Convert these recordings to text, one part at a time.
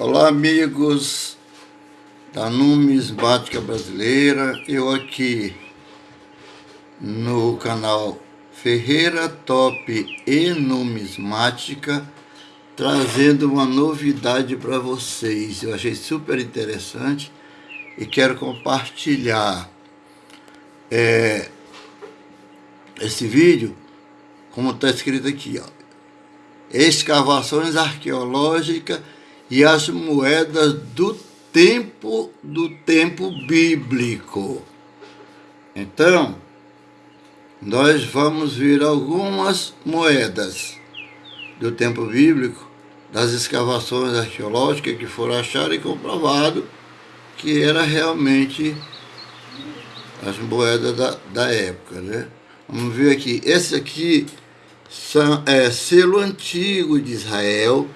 Olá amigos da Numismática Brasileira, eu aqui no canal Ferreira Top e Numismática trazendo uma novidade para vocês, eu achei super interessante e quero compartilhar é, esse vídeo como está escrito aqui, ó, escavações arqueológicas e as moedas do tempo do tempo bíblico. Então, nós vamos ver algumas moedas do tempo bíblico, das escavações arqueológicas que foram achadas e comprovado que era realmente as moedas da, da época, né? Vamos ver aqui. Esse aqui são, é selo antigo de Israel,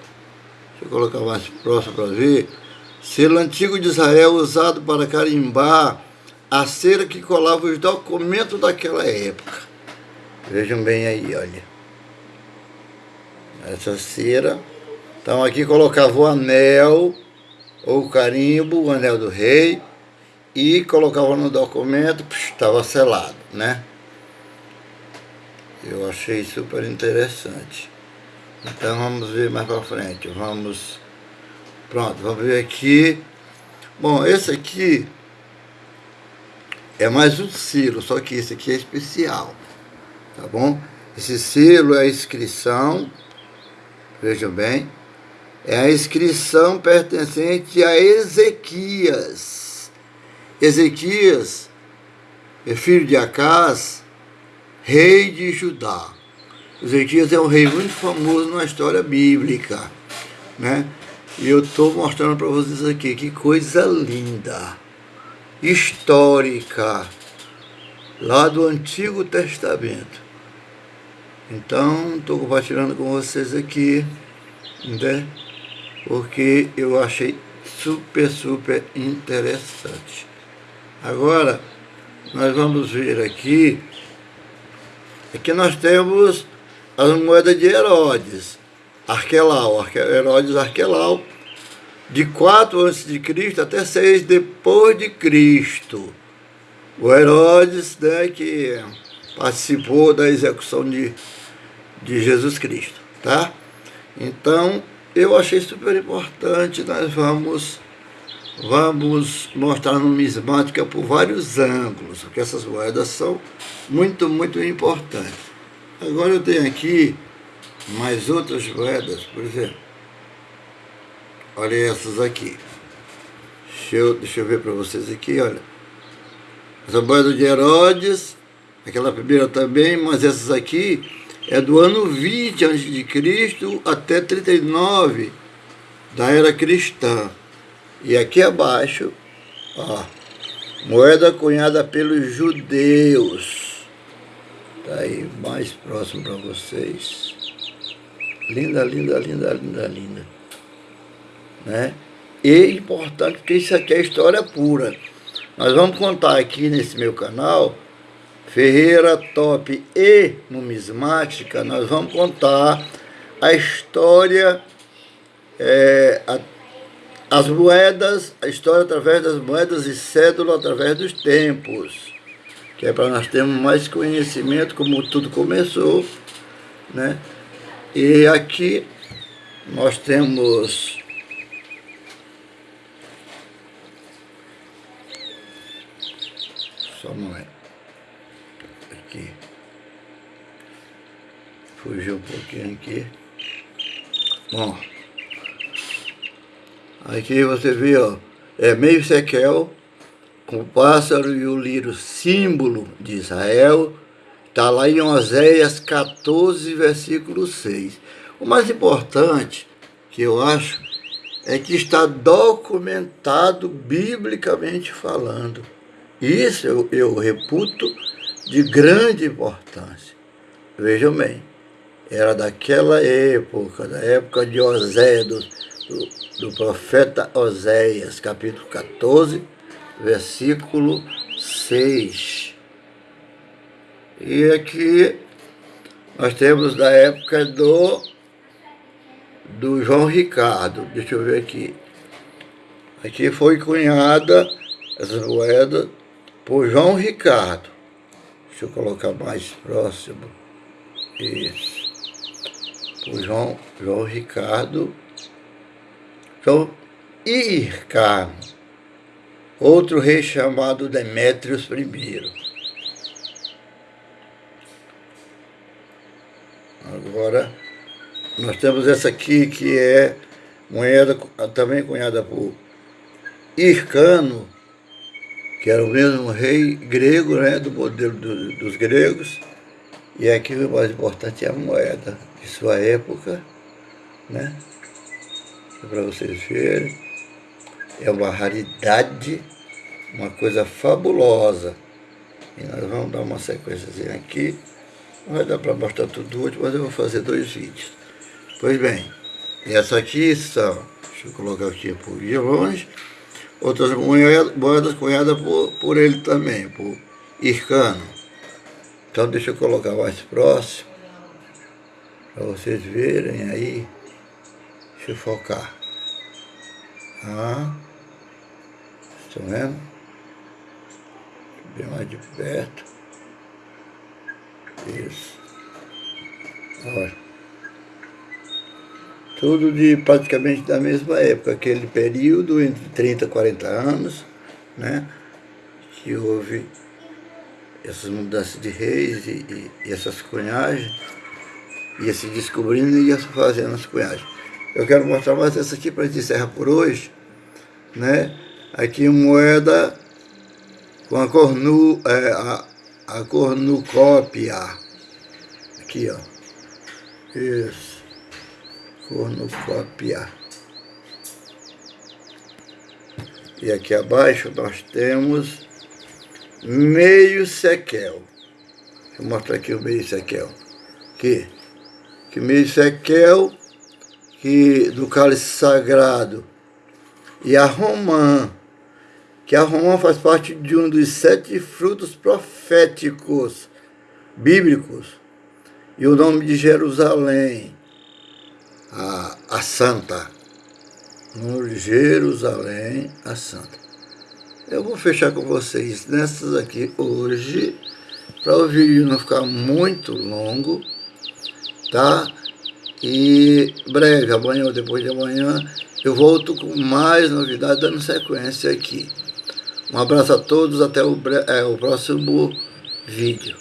eu colocar mais próximo para ver. Selo antigo de Israel usado para carimbar a cera que colava os documentos daquela época. Vejam bem aí, olha. Essa cera. Então aqui colocava o anel, ou o carimbo, o anel do rei, e colocava no documento, estava selado, né? Eu achei super interessante. Então vamos ver mais para frente. Vamos. Pronto, vamos ver aqui. Bom, esse aqui é mais um selo, só que esse aqui é especial. Tá bom? Esse selo é a inscrição. Vejam bem. É a inscrição pertencente a Ezequias. Ezequias é filho de Acás, rei de Judá. Ezequias é um rei muito famoso na história bíblica, né? E eu estou mostrando para vocês aqui, que coisa linda, histórica, lá do Antigo Testamento. Então, estou compartilhando com vocês aqui, né? Porque eu achei super, super interessante. Agora, nós vamos ver aqui, aqui nós temos as moedas de Herodes, Arquelau, Herodes Arquelau, de 4 a.C. até 6 depois de Cristo. O Herodes, né, que participou da execução de, de Jesus Cristo, tá? Então, eu achei super importante, nós vamos, vamos mostrar numismática por vários ângulos, porque essas moedas são muito, muito importantes. Agora eu tenho aqui mais outras moedas, por exemplo. Olha essas aqui. Deixa eu, deixa eu ver para vocês aqui, olha. Essa moeda de Herodes, aquela primeira também, mas essas aqui é do ano 20 a.C. até 39 da era cristã. E aqui abaixo, ó, moeda cunhada pelos judeus. Tá aí mais próximo para vocês. Linda, linda, linda, linda, linda. Né? E importante porque isso aqui é história pura. Nós vamos contar aqui nesse meu canal, Ferreira Top e Numismática, nós vamos contar a história, é, a, as moedas, a história através das moedas e cédula através dos tempos que é para nós termos mais conhecimento como tudo começou, né? E aqui nós temos só um momento. Aqui. Fugiu um pouquinho aqui. Bom. Aqui você vê, ó, é meio sequel o pássaro e o lírio, símbolo de Israel, está lá em Oséias 14, versículo 6. O mais importante, que eu acho, é que está documentado biblicamente falando. Isso eu, eu reputo de grande importância. Vejam bem, era daquela época, da época de Oséias, do, do, do profeta Oséias, capítulo 14, versículo 6. E aqui nós temos da época do, do João Ricardo. Deixa eu ver aqui. Aqui foi cunhada essa moeda por João Ricardo. Deixa eu colocar mais próximo. Isso. Por João, João Ricardo. João Ircano. Outro rei chamado Demétrios I. Agora, nós temos essa aqui que é moeda também cunhada por Hircano, que era o mesmo rei grego, né, do modelo do, dos gregos, e aqui o mais importante é a moeda de sua época, né, para vocês verem, é uma raridade, uma coisa fabulosa, e nós vamos dar uma sequência aqui, não vai dar para mostrar tudo hoje, mas eu vou fazer dois vídeos. Pois bem, essa aqui são, deixa eu colocar aqui por de longe, outras moedas, moedas cunhadas por, por ele também, por Ircano. Então deixa eu colocar mais próximo, para vocês verem aí. Deixa eu focar. Ah, estão vendo? Bem mais de perto. Isso. Olha tudo de praticamente da mesma época, aquele período entre 30 e 40 anos, né, que houve essas mudanças de reis e, e, e essas cunhagens, ia se descobrindo e ia se fazendo as cunhagens. Eu quero mostrar mais essa aqui para encerrar por hoje, né, aqui moeda com a, cornu, é, a, a cornucópia, aqui ó, isso cornucópia. E aqui abaixo nós temos meio sequel. Deixa eu mostrar aqui o meio sequel. Que, que meio sequel que, do cálice sagrado. E a romã, que a romã faz parte de um dos sete frutos proféticos bíblicos. E o nome de Jerusalém a, a Santa, no Jerusalém a Santa. Eu vou fechar com vocês nessas aqui hoje, para o vídeo não ficar muito longo, tá? E breve, amanhã ou depois de amanhã, eu volto com mais novidades, dando sequência aqui. Um abraço a todos, até o, é, o próximo vídeo.